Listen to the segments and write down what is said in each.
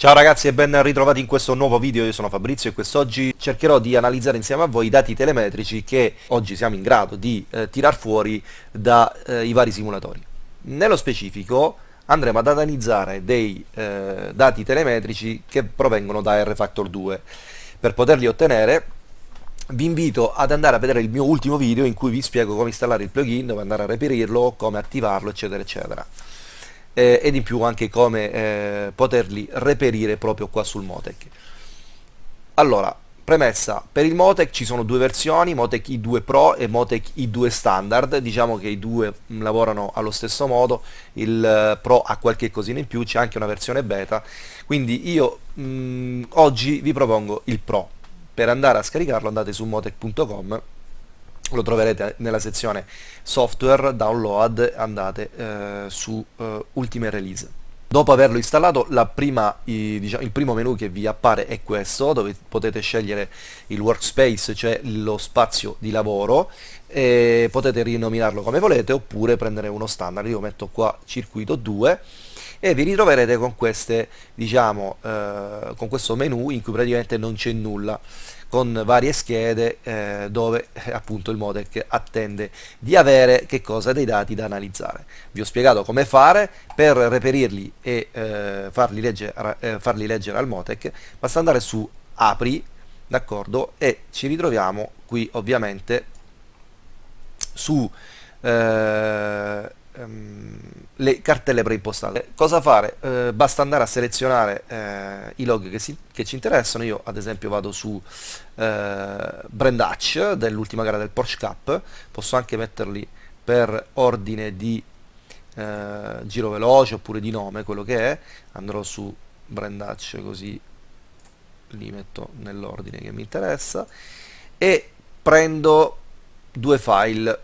Ciao ragazzi e ben ritrovati in questo nuovo video, io sono Fabrizio e quest'oggi cercherò di analizzare insieme a voi i dati telemetrici che oggi siamo in grado di eh, tirar fuori dai eh, vari simulatori. Nello specifico andremo ad analizzare dei eh, dati telemetrici che provengono da RFactor 2. Per poterli ottenere vi invito ad andare a vedere il mio ultimo video in cui vi spiego come installare il plugin, dove andare a reperirlo, come attivarlo eccetera eccetera eh, ed in più anche come eh, poterli reperire proprio qua sul Motec. Allora, premessa, per il Motec ci sono due versioni, Motec i2 Pro e Motec i2 Standard, diciamo che i due mm, lavorano allo stesso modo, il eh, Pro ha qualche cosina in più, c'è anche una versione beta, quindi io mh, mm, oggi vi propongo il Pro, per andare a scaricarlo andate su motec.com lo troverete nella sezione software, download, andate eh, su eh, ultime release. Dopo averlo installato prima, i, diciamo, il primo menu che vi appare è questo, dove potete scegliere il workspace, cioè lo spazio di lavoro, e potete rinominarlo come volete oppure prendere uno standard, io metto qua circuito 2 e vi ritroverete con, queste, diciamo, eh, con questo menu in cui praticamente non c'è nulla con varie schede eh, dove eh, appunto il modec attende di avere che cosa dei dati da analizzare. Vi ho spiegato come fare per reperirli e eh, farli, leggere, eh, farli leggere al modec, basta andare su apri, d'accordo, e ci ritroviamo qui ovviamente su eh, ehm, le cartelle preimpostate. Cosa fare? Eh, basta andare a selezionare eh, i log che, si, che, ci interessano, io ad esempio vado su eh, Brand Hatch dell'ultima gara del Porsche Cup, posso anche metterli per ordine di eh, giro veloce oppure di nome, quello che è, andrò su Brand Hatch così li metto nell'ordine che mi interessa. E prendo due file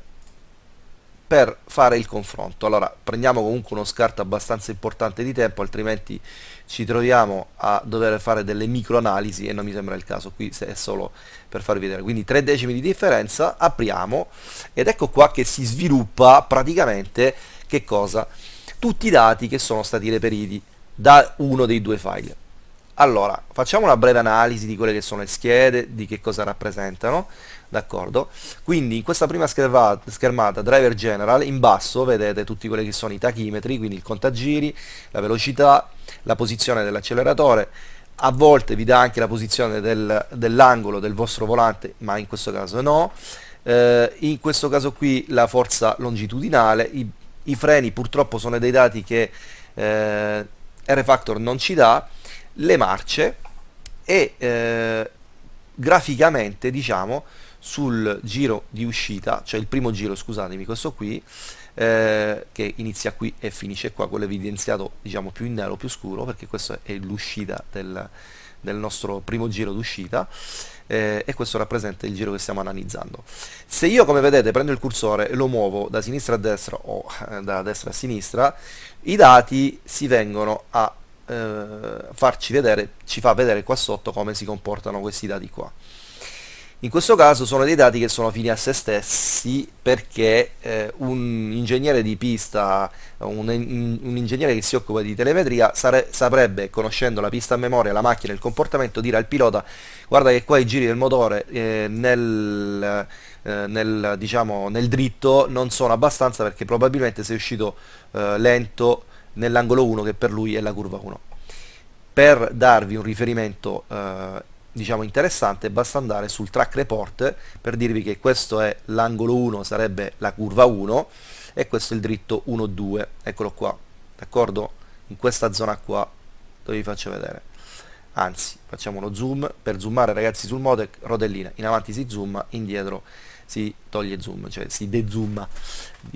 per fare il confronto. Allora prendiamo comunque uno scarto abbastanza importante di tempo, altrimenti ci troviamo a dover fare delle microanalisi e non mi sembra il caso, qui è solo per farvi vedere. Quindi 3 decimi di differenza, apriamo ed ecco qua che si sviluppa praticamente che cosa? Tutti i dati che sono stati reperiti da uno dei due file. Allora, facciamo una breve analisi di quelle che sono le schede, di che cosa rappresentano, d'accordo? Quindi in questa prima schermata, driver general, in basso vedete tutti quelli che sono i tachimetri, quindi il contagiri, la velocità, la posizione dell'acceleratore, a volte vi dà anche la posizione del, dell'angolo del vostro volante, ma in questo caso no, eh, in questo caso qui la forza longitudinale, i, i freni purtroppo sono dei dati che eh, R-Factor non ci dà, le marce e eh, graficamente diciamo sul giro di uscita, cioè il primo giro scusatemi questo qui eh, che inizia qui e finisce qua, quello evidenziato diciamo più in nero, più scuro perché questa è l'uscita del, del nostro primo giro d'uscita eh, e questo rappresenta il giro che stiamo analizzando. Se io come vedete prendo il cursore e lo muovo da sinistra a destra o eh, da destra a sinistra, i dati si vengono a eh, farci vedere, ci fa vedere qua sotto come si comportano questi dati qua. In questo caso sono dei dati che sono fini a se stessi perché eh, un ingegnere di pista, un, un, ingegnere che si occupa di telemetria sare, saprebbe, conoscendo la pista a memoria, la macchina, il comportamento, dire al pilota guarda che qua i giri del motore eh, nel, eh, nel, diciamo, nel, dritto non sono abbastanza perché probabilmente sei uscito eh, lento nell'angolo 1 che per lui è la curva 1. Per darvi un riferimento eh, diciamo interessante basta andare sul track report per dirvi che questo è l'angolo 1 sarebbe la curva 1 e questo è il dritto 1 2 eccolo qua d'accordo? In questa zona qua dove vi faccio vedere? Anzi facciamo uno zoom. Per zoomare ragazzi sul modec rodellina in avanti si zooma indietro si toglie zoom cioè si dezooma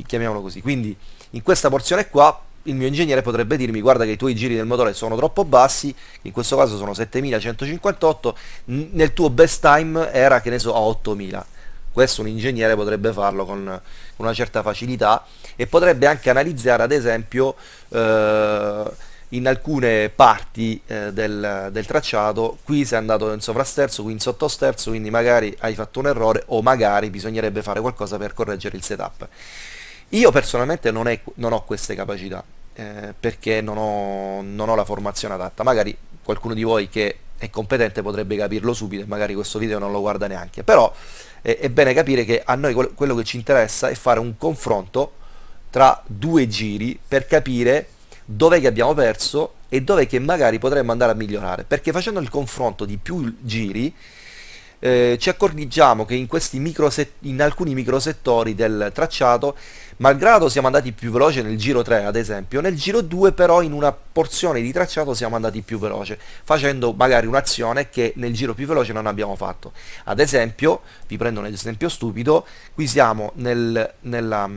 chiamiamolo così. Quindi in questa porzione qua il mio ingegnere potrebbe dirmi guarda che i tuoi giri del motore sono troppo bassi, in questo caso sono 7158, nel tuo best time era che ne so a 8000. Questo un ingegnere potrebbe farlo con una certa facilità e potrebbe anche analizzare ad esempio eh, in alcune parti eh, del, del, tracciato, qui sei andato in sovrasterzo, qui in sottosterzo, quindi magari hai fatto un errore o magari bisognerebbe fare qualcosa per correggere il setup. Io personalmente non, è, non ho queste capacità, eh, perché non ho, non ho, la formazione adatta, magari qualcuno di voi che è competente potrebbe capirlo subito e magari questo video non lo guarda neanche, però eh, è bene capire che a noi quello che ci interessa è fare un confronto tra due giri per capire dov'è che abbiamo perso e dov'è che magari potremmo andare a migliorare, perché facendo il confronto di più giri eh, ci accorgiamo che in, in alcuni microsettori del tracciato, malgrado siamo andati più veloce nel giro 3 ad esempio, nel giro 2 però in una porzione di tracciato siamo andati più veloce, facendo magari un'azione che nel giro più veloce non abbiamo fatto. Ad esempio, vi prendo un esempio stupido, qui siamo nel, nella,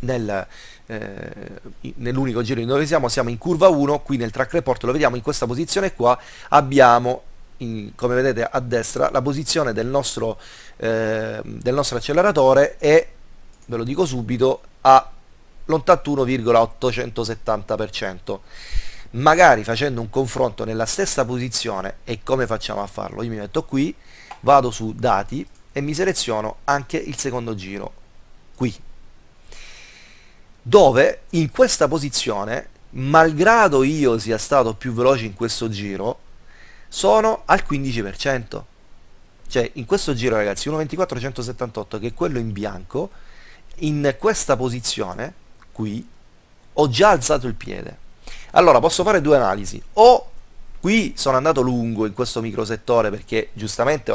nel, eh, nell'unico giro in dove siamo, siamo in curva 1, qui nel track report lo vediamo in questa posizione qua, abbiamo in, come vedete a destra la posizione del nostro, eh, del nostro acceleratore è, ve lo dico subito, a l'81,870%. Magari facendo un confronto nella stessa posizione e come facciamo a farlo? Io mi metto qui, vado su dati e mi seleziono anche il secondo giro, qui, dove in questa posizione, malgrado io sia stato più veloce in questo giro, sono al 15%. Cioè, in questo giro, ragazzi, 1.24.178, che è quello in bianco, in questa posizione, qui, ho già alzato il piede. Allora, posso fare due analisi. O qui sono andato lungo in questo microsettore perché giustamente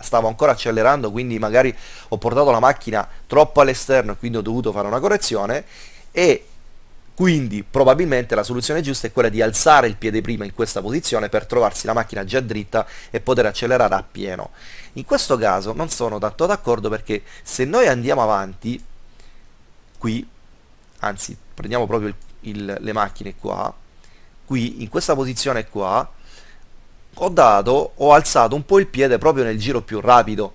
stavo ancora accelerando, quindi magari ho portato la macchina troppo all'esterno e quindi ho dovuto fare una correzione, e quindi probabilmente la soluzione giusta è quella di alzare il piede prima in questa posizione per trovarsi la macchina già dritta e poter accelerare a pieno. In questo caso non sono tanto d'accordo perché se noi andiamo avanti, qui, anzi prendiamo proprio il, il, le macchine qua, qui in questa posizione qua, ho dato, ho alzato un po' il piede proprio nel giro più rapido,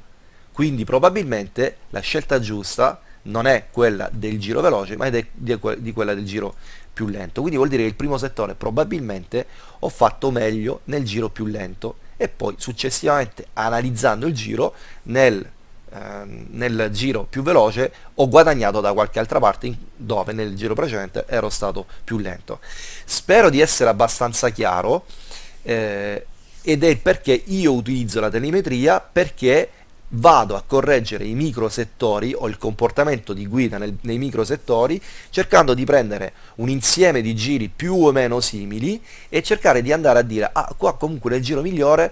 quindi probabilmente la scelta giusta non è quella del giro veloce ma è di quella del giro più lento. Quindi vuol dire che il primo settore probabilmente ho fatto meglio nel giro più lento. E poi successivamente analizzando il giro nel, eh, nel giro più veloce ho guadagnato da qualche altra parte dove nel giro precedente ero stato più lento. Spero di essere abbastanza chiaro eh, ed è perché io utilizzo la telemetria perché vado a correggere i microsettori o il comportamento di guida nel, nei microsettori cercando di prendere un insieme di giri più o meno simili e cercare di andare a dire ah qua comunque nel giro migliore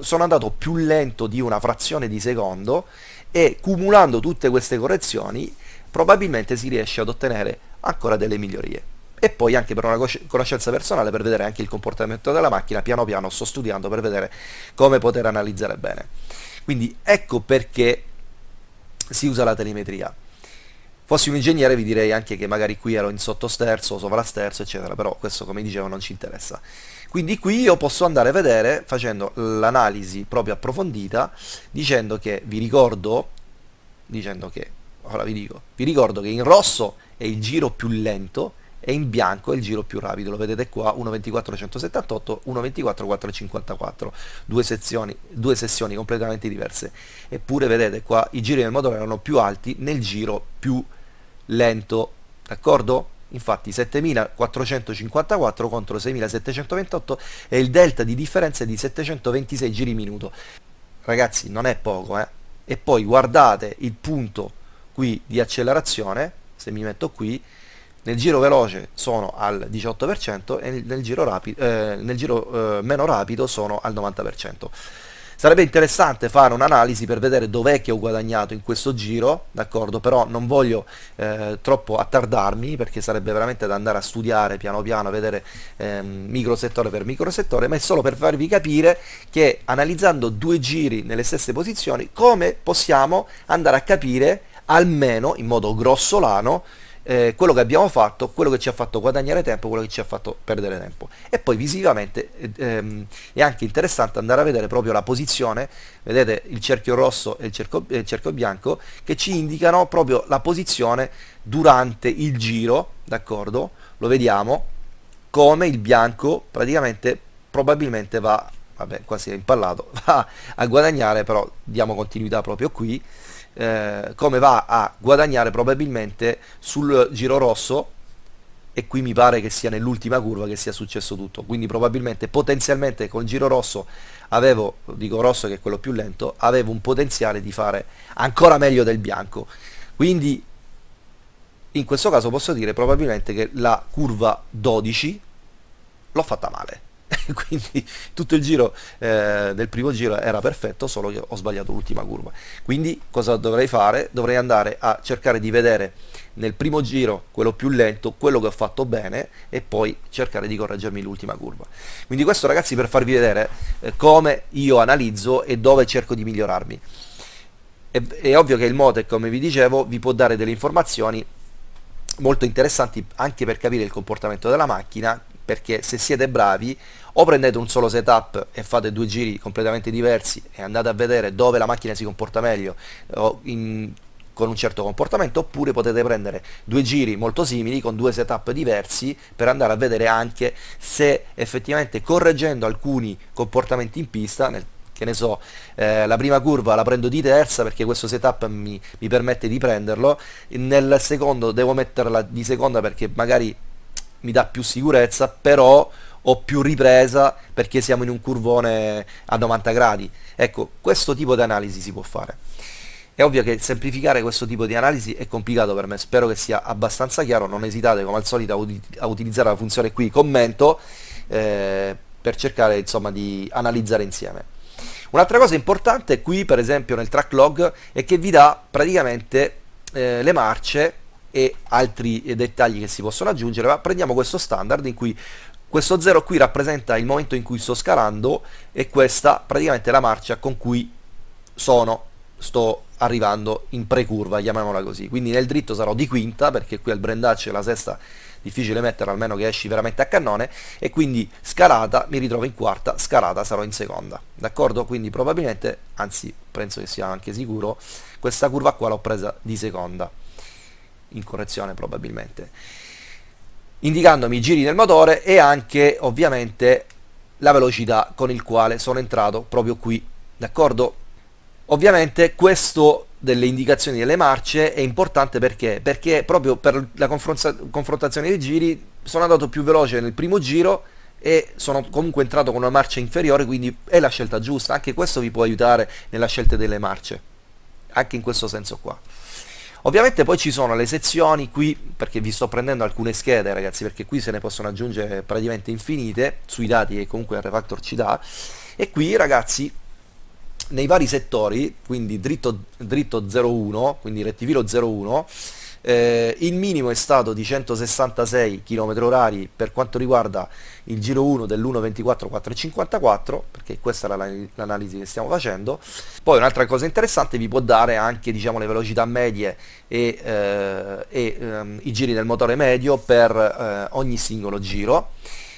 sono andato più lento di una frazione di secondo e cumulando tutte queste correzioni probabilmente si riesce ad ottenere ancora delle migliorie. E poi anche per una conoscenza personale per vedere anche il comportamento della macchina piano piano sto studiando per vedere come poter analizzare bene quindi ecco perché si usa la telemetria. Fossi un ingegnere vi direi anche che magari qui ero in sottosterzo, sovrasterzo, eccetera, però questo come dicevo non ci interessa. Quindi qui io posso andare a vedere, facendo l'analisi proprio approfondita, dicendo che, vi ricordo, dicendo che, ora vi dico, vi ricordo che in rosso è il giro più lento, e in bianco è il giro più rapido, lo vedete qua 1.24.178, 1.24.454, due, due sessioni completamente diverse, eppure vedete qua i giri del motore erano più alti nel giro più lento, d'accordo? Infatti 7454 contro 6728 e il delta di differenza è di 726 giri minuto. Ragazzi, non è poco, eh? E poi guardate il punto qui di accelerazione, se mi metto qui, nel giro veloce sono al 18% e nel giro, rapido, eh, nel giro eh, meno rapido sono al 90%. Sarebbe interessante fare un'analisi per vedere dov'è che ho guadagnato in questo giro, d'accordo? Però non voglio eh, troppo attardarmi perché sarebbe veramente da andare a studiare piano piano, a vedere ehm, microsettore per microsettore, ma è solo per farvi capire che analizzando due giri nelle stesse posizioni come possiamo andare a capire almeno in modo grossolano eh, quello che abbiamo fatto, quello che ci ha fatto guadagnare tempo, quello che ci ha fatto perdere tempo. E poi visivamente eh, ehm, è anche interessante andare a vedere proprio la posizione, vedete il cerchio rosso e il cerchio, il cerchio bianco, che ci indicano proprio la posizione durante il giro, d'accordo? Lo vediamo, come il bianco praticamente probabilmente va, vabbè quasi è impallato, va a guadagnare, però diamo continuità proprio qui, eh, come va a guadagnare probabilmente sul giro rosso e qui mi pare che sia nell'ultima curva che sia successo tutto. Quindi probabilmente potenzialmente con il giro rosso avevo dico rosso che è quello più lento avevo un potenziale di fare ancora meglio del bianco. Quindi in questo caso posso dire probabilmente che la curva 12 l'ho fatta male quindi tutto il giro eh, del primo giro era perfetto solo che ho sbagliato l'ultima curva. Quindi cosa dovrei fare? dovrei andare a cercare di vedere nel primo giro quello più lento quello che ho fatto bene e poi cercare di correggermi l'ultima curva. Quindi questo ragazzi per farvi vedere eh, come io analizzo e dove cerco di migliorarmi. È, è ovvio che il Motec come vi dicevo vi può dare delle informazioni molto interessanti anche per capire il comportamento della macchina perché se siete bravi o prendete un solo setup e fate due giri completamente diversi e andate a vedere dove la macchina si comporta meglio in, con un certo comportamento oppure potete prendere due giri molto simili con due setup diversi per andare a vedere anche se effettivamente correggendo alcuni comportamenti in pista nel che ne so, eh, la prima curva la prendo di terza perché questo setup mi, mi permette di prenderlo, nel secondo devo metterla di seconda perché magari mi dà più sicurezza, però ho più ripresa perché siamo in un curvone a 90 gradi. Ecco, questo tipo di analisi si può fare. È ovvio che semplificare questo tipo di analisi è complicato per me, spero che sia abbastanza chiaro, non esitate come al solito a, ut a utilizzare la funzione qui commento eh, per cercare insomma di analizzare insieme. Un'altra cosa importante qui per esempio nel track log è che vi dà praticamente eh, le marce e altri dettagli che si possono aggiungere, ma prendiamo questo standard in cui questo 0 qui rappresenta il momento in cui sto scalando e questa praticamente è la marcia con cui sono, sto arrivando in pre-curva, chiamiamola così. Quindi nel dritto sarò di quinta, perché qui al brandaccio la sesta difficile metterla, almeno che esci veramente a cannone, e quindi scalata mi ritrovo in quarta, scalata sarò in seconda. D'accordo? Quindi probabilmente, anzi penso che sia anche sicuro, questa curva qua l'ho presa di seconda in correzione probabilmente indicandomi i giri del motore e anche ovviamente la velocità con il quale sono entrato proprio qui d'accordo? Ovviamente questo delle indicazioni delle marce è importante perché? Perché proprio per la confrontazione dei giri sono andato più veloce nel primo giro e sono comunque entrato con una marcia inferiore quindi è la scelta giusta. Anche questo vi può aiutare nella scelta delle marce anche in questo senso qua Ovviamente poi ci sono le sezioni qui, perché vi sto prendendo alcune schede ragazzi, perché qui se ne possono aggiungere praticamente infinite sui dati che comunque refactor ci dà, e qui ragazzi nei vari settori, quindi dritto, dritto 01, quindi rettifilo 01, eh, il minimo è stato di 166 km h per quanto riguarda il giro 1 dell'1.24.454 perché questa è l'analisi che stiamo facendo. Poi un'altra cosa interessante vi può dare anche diciamo, le velocità medie e, eh, e ehm, i giri del motore medio per eh, ogni singolo giro.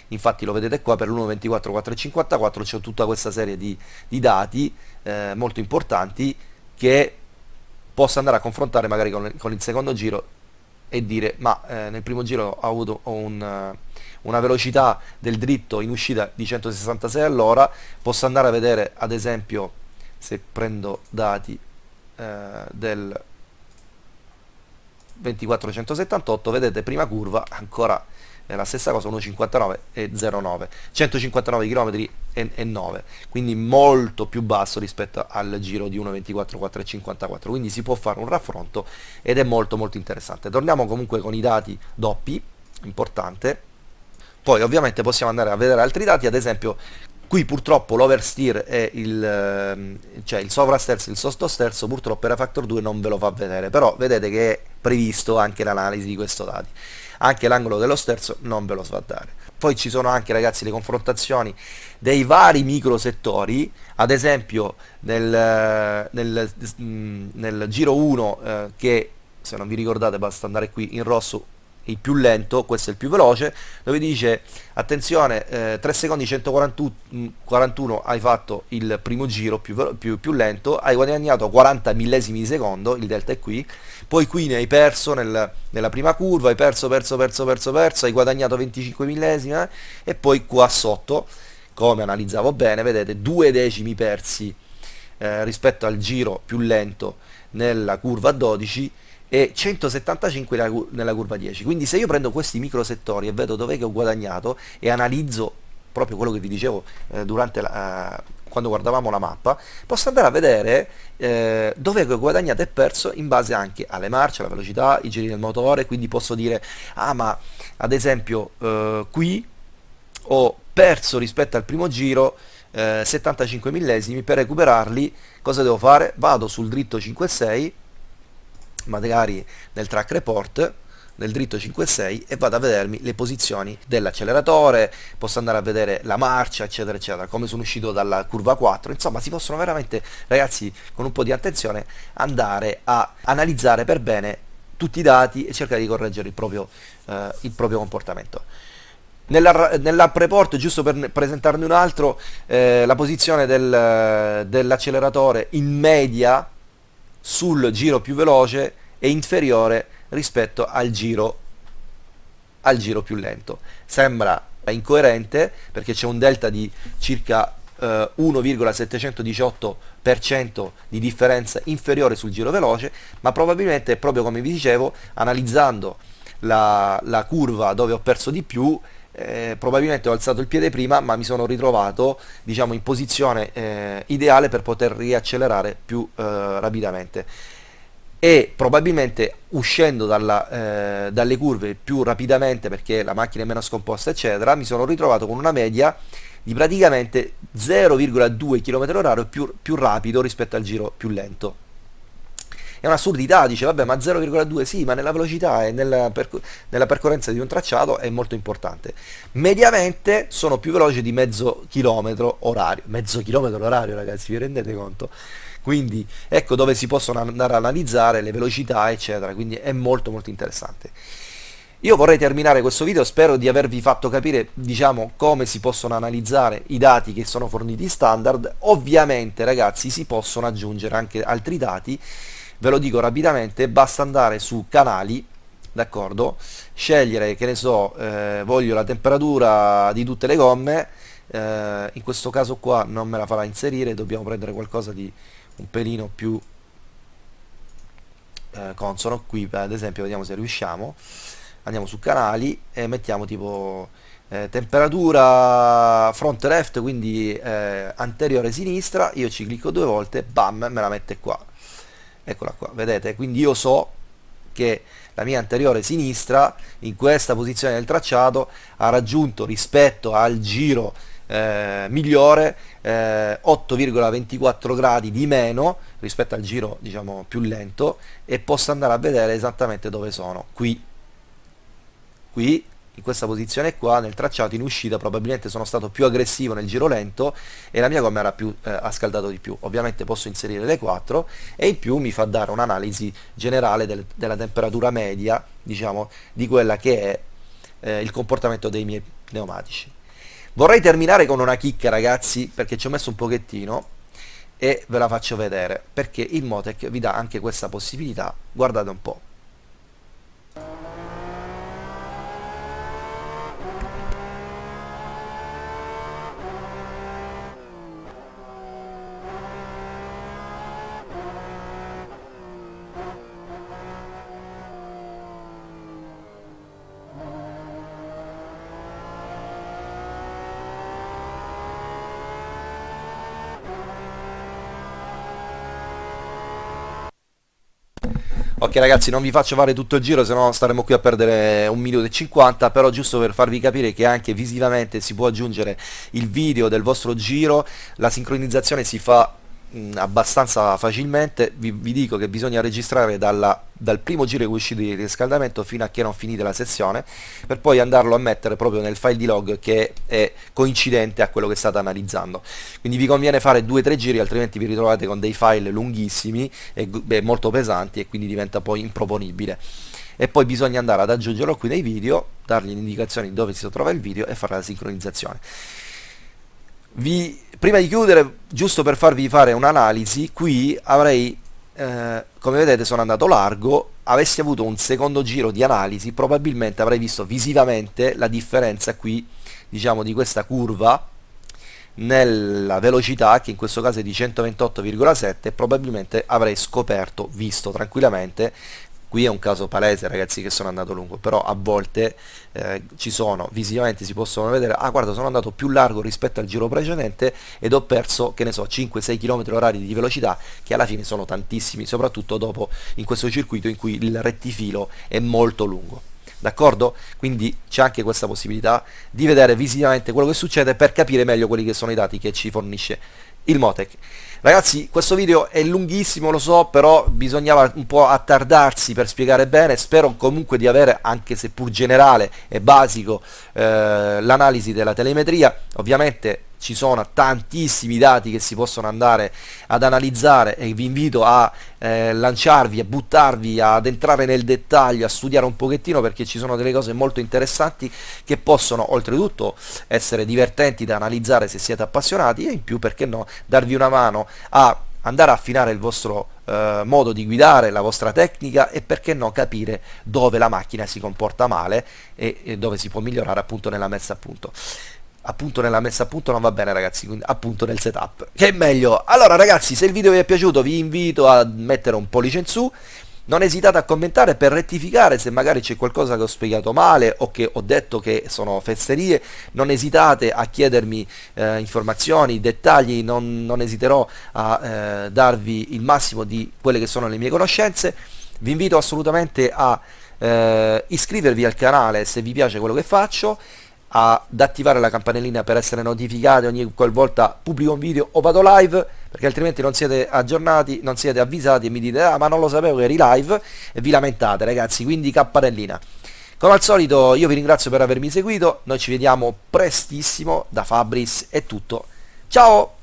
Infatti lo vedete qua per l'1.24.454 c'è tutta questa serie di, di dati eh, molto importanti che possa andare a confrontare magari con, con il secondo giro e dire ma eh, nel primo giro ho avuto un, uh, una velocità del dritto in uscita di 166 all'ora posso andare a vedere ad esempio se prendo dati eh, del 2478 vedete prima curva ancora è la stessa cosa 1,59 e 0,9 159 km e, e 9 quindi molto più basso rispetto al giro di 1,24 4,54 quindi si può fare un raffronto ed è molto molto interessante. Torniamo comunque con i dati doppi importante. Poi ovviamente possiamo andare a vedere altri dati ad esempio qui purtroppo l'oversteer e il, ehm, cioè il sovrasterzo e il sottosterzo purtroppo per Factor 2 non ve lo fa vedere però vedete che è previsto anche l'analisi di questo dati anche l'angolo dello sterzo non ve lo fa dare. Poi ci sono anche ragazzi le confrontazioni dei vari micro settori. Ad esempio nel, nel, nel giro 1 eh, che se non vi ricordate basta andare qui in rosso il più lento, questo è il più veloce, dove dice attenzione eh, 3 secondi 141 hai fatto il primo giro più, più, più, lento, hai guadagnato 40 millesimi di secondo, il delta è qui, poi qui ne hai perso nel, nella prima curva, hai perso, perso, perso, perso, perso, hai guadagnato 25 millesimi eh, e poi qua sotto, come analizzavo bene, vedete due decimi persi eh, rispetto al giro più lento nella curva 12 e 175 nella, curva 10 quindi se io prendo questi micro settori e vedo dove che ho guadagnato e analizzo proprio quello che vi dicevo eh, la, uh, quando guardavamo la mappa, posso andare a vedere eh, dove ho guadagnato e perso in base anche alle marce, alla velocità, i giri del motore, quindi posso dire, ah ma ad esempio eh, qui ho perso rispetto al primo giro eh, 75 millesimi, per recuperarli. Cosa devo fare? Vado sul dritto 5.6, magari nel track report, nel dritto 5.6 e vado a vedermi le posizioni dell'acceleratore, posso andare a vedere la marcia eccetera eccetera, come sono uscito dalla curva 4, insomma si possono veramente ragazzi con un po' di attenzione andare a analizzare per bene tutti i dati e cercare di correggere il proprio, eh, il proprio comportamento. Nella, nell'app report, giusto per presentarne un altro, eh, la posizione del, dell'acceleratore in media sul giro più veloce è inferiore rispetto al giro, al giro più lento. Sembra incoerente perché c'è un delta di circa eh, 1,718% di differenza inferiore sul giro veloce, ma probabilmente proprio come vi dicevo, analizzando la, la curva dove ho perso di più, eh, probabilmente ho alzato il piede prima ma mi sono ritrovato diciamo, in posizione eh, ideale per poter riaccelerare più eh, rapidamente. E probabilmente uscendo dalla, eh, dalle curve più rapidamente perché la macchina è meno scomposta eccetera mi sono ritrovato con una media di praticamente 0,2 km h più, più rapido rispetto al giro più lento è un'assurdità, dice vabbè ma 0,2 sì, ma nella velocità e nella, perc nella, percorrenza di un tracciato è molto importante. Mediamente sono più veloci di mezzo chilometro orario, mezzo chilometro orario ragazzi, vi rendete conto? quindi ecco dove si possono andare a analizzare le velocità eccetera quindi è molto molto interessante io vorrei terminare questo video, spero di avervi fatto capire diciamo, come si possono analizzare i dati che sono forniti standard, ovviamente ragazzi si possono aggiungere anche altri dati, ve lo dico rapidamente, basta andare su canali, d'accordo, scegliere che ne so, eh, voglio la temperatura di tutte le gomme, eh, in questo caso qua non me la farà inserire, dobbiamo prendere qualcosa di un pelino più eh, consono. Qui ad esempio vediamo se riusciamo. Andiamo su canali e mettiamo tipo eh, temperatura front left quindi eh, anteriore sinistra. Io ci clicco due volte bam me la mette qua eccola qua vedete? Quindi io so che la mia anteriore sinistra in questa posizione del tracciato ha raggiunto rispetto al giro eh, migliore, eh, 8,24 gradi di meno rispetto al giro diciamo più lento e posso andare a vedere esattamente dove sono, qui, qui in questa posizione qua nel tracciato in uscita probabilmente sono stato più aggressivo nel giro lento e la mia gomma era più eh, ha scaldato di più. Ovviamente posso inserire le 4 e in più mi fa dare un'analisi generale del, della temperatura media diciamo di quella che è eh, il comportamento dei miei pneumatici. Vorrei terminare con una chicca ragazzi perché ci ho messo un pochettino e ve la faccio vedere perché il Motec vi dà anche questa possibilità, guardate un po'. Ok ragazzi non vi faccio fare tutto il giro se no staremo qui a perdere un minuto e 50 però giusto per farvi capire che anche visivamente si può aggiungere il video del vostro giro la sincronizzazione si fa mh, abbastanza facilmente. Vi, vi, dico che bisogna registrare dalla, dal primo giro che è uscito di riscaldamento fino a che non finite la sessione per poi andarlo a mettere proprio nel file di log che è coincidente a quello che state analizzando. Quindi vi conviene fare due o tre giri altrimenti vi ritrovate con dei file lunghissimi e beh, molto pesanti e quindi diventa poi improponibile. E poi bisogna andare ad aggiungerlo qui nei video dargli l'indicazione di dove si trova il video e fare la sincronizzazione vi, prima di chiudere, giusto per farvi fare un'analisi, qui avrei, eh, come vedete sono andato largo, avessi avuto un secondo giro di analisi, probabilmente avrei visto visivamente la differenza qui, diciamo, di questa curva nella velocità che in questo caso è di 128,7 probabilmente avrei scoperto, visto tranquillamente qui è un caso palese ragazzi che sono andato lungo però a volte eh, ci sono visivamente si possono vedere ah guarda sono andato più largo rispetto al giro precedente ed ho perso che ne so 5-6 km orari di velocità che alla fine sono tantissimi soprattutto dopo in questo circuito in cui il rettifilo è molto lungo d'accordo? Quindi c'è anche questa possibilità di vedere visivamente quello che succede per capire meglio quelli che sono i dati che ci fornisce il Motec. Ragazzi, questo video è lunghissimo, lo so, però bisognava un po' attardarsi per spiegare bene, spero comunque di avere, anche seppur generale e basico, eh, l'analisi della telemetria. Ovviamente ci sono tantissimi dati che si possono andare ad analizzare e vi invito a eh, lanciarvi, a buttarvi, ad entrare nel dettaglio, a studiare un pochettino perché ci sono delle cose molto interessanti che possono oltretutto essere divertenti da analizzare se siete appassionati e in più perché no darvi una mano a andare a affinare il vostro eh, modo di guidare, la vostra tecnica e perché no capire dove la macchina si comporta male e, e dove si può migliorare appunto nella messa a punto appunto nella messa a punto non va bene ragazzi quindi appunto nel setup. Che è meglio? Allora ragazzi se il video vi è piaciuto vi invito a mettere un pollice in su. Non esitate a commentare per rettificare se magari c'è qualcosa che ho spiegato male o che ho detto che sono fesserie. Non esitate a chiedermi eh, informazioni, dettagli. Non, non esiterò a eh, darvi il massimo di quelle che sono le mie conoscenze. Vi invito assolutamente a eh, iscrivervi al canale se vi piace quello che faccio ad attivare la campanellina per essere notificati ogni qualvolta pubblico un video o vado live perché altrimenti non siete aggiornati, non siete avvisati e mi dite ah ma non lo sapevo che eri live e vi lamentate ragazzi, quindi campanellina. Come al solito io vi ringrazio per avermi seguito, noi ci vediamo prestissimo, da Fabris è tutto, ciao!